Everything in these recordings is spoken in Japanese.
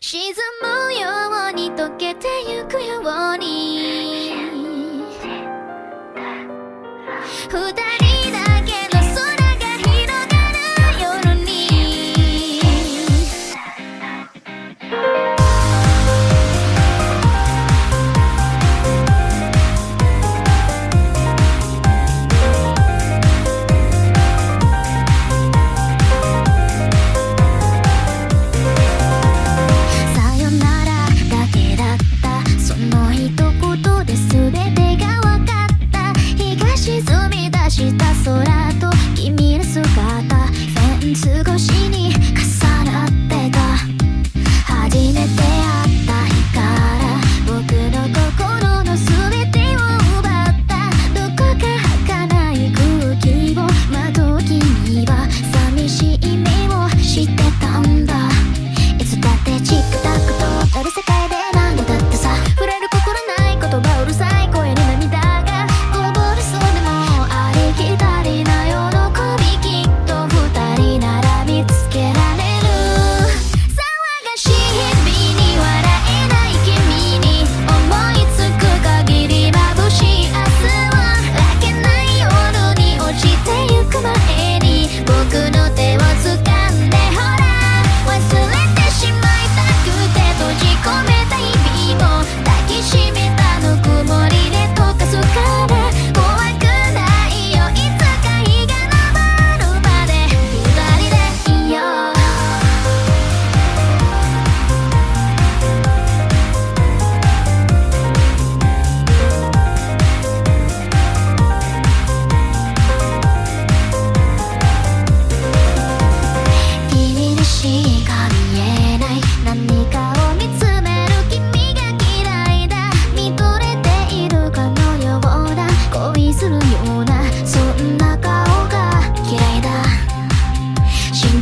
沈むように溶けてゆくように。二人 horas.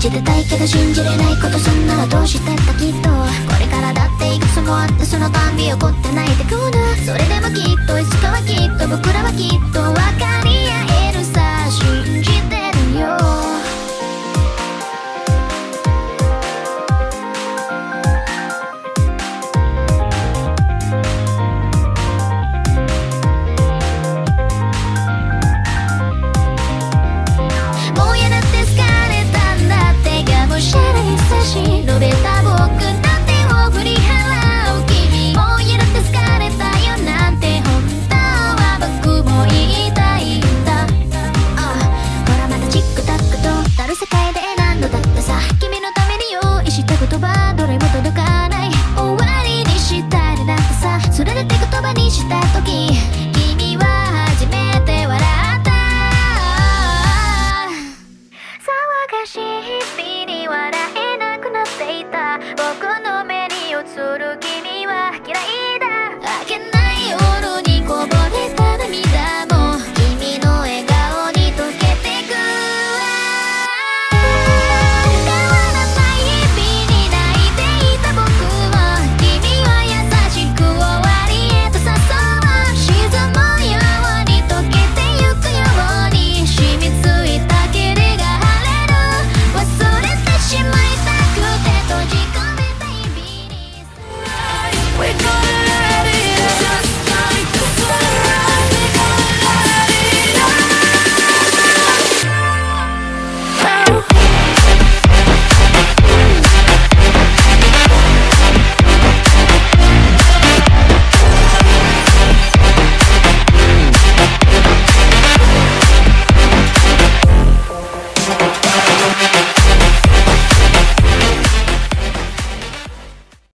じてたいけど信じれないことすんならどうしてたきっと。これからだっていくつもあってそのたんび怒って泣いてくるそれでもきっといつかはきっと僕らはきっとわかる。